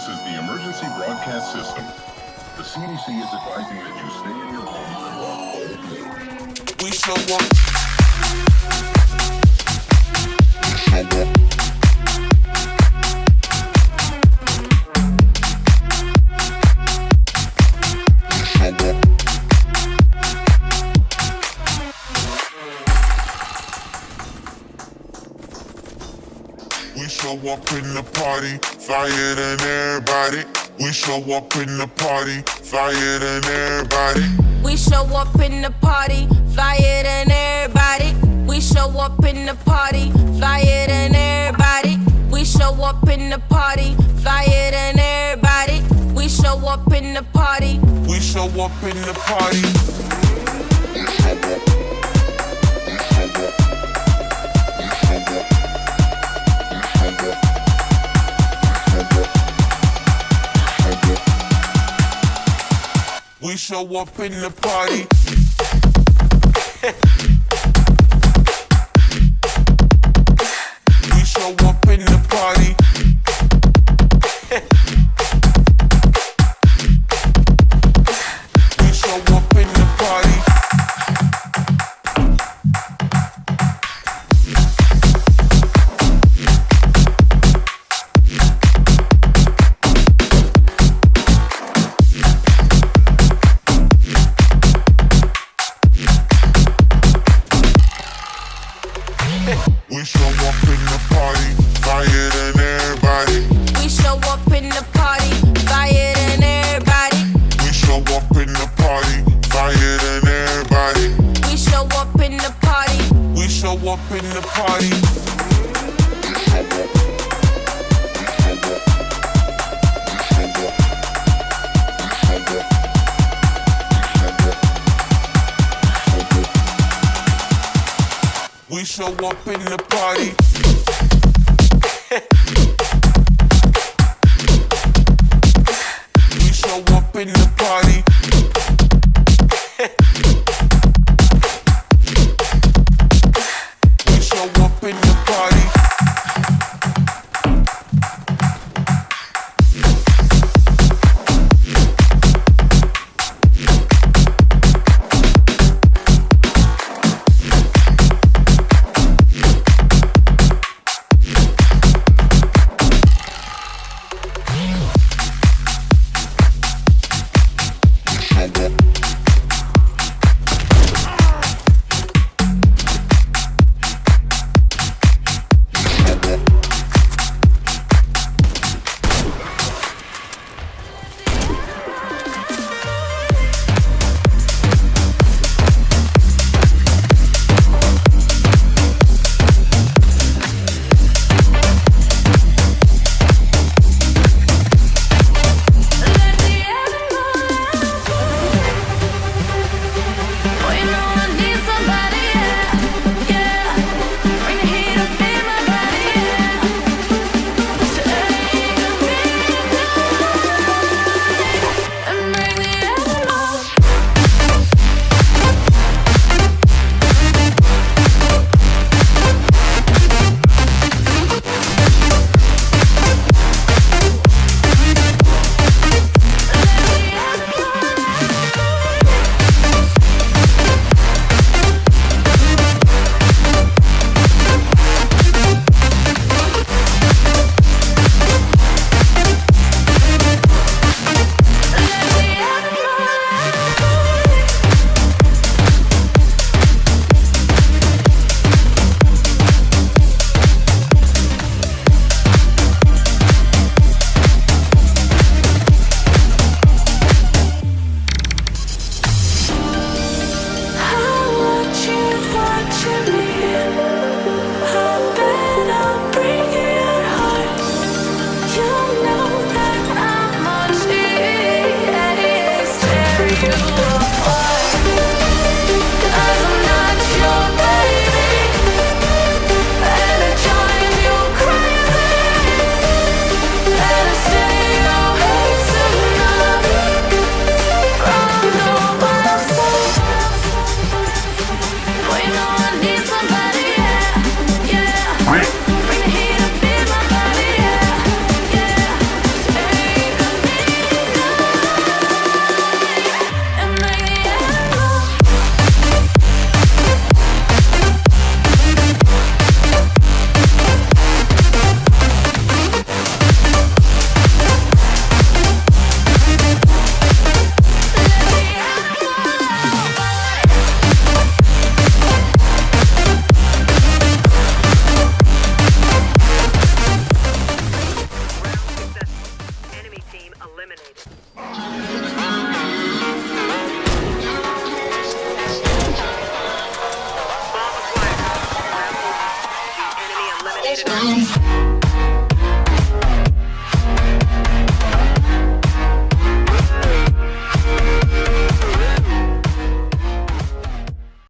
This is the emergency broadcast system. The CDC is advising that you stay in your home. We show up. We show up in the party, fire than everybody. We show up in the party, fire than everybody. We show up in the party, flyer than everybody. We show up in the party, flyer than everybody. We show up in the party, flyer than everybody. We show up in the party. We show up in the party. Show up in the party. We show up in the party. We show up in the party. Bye.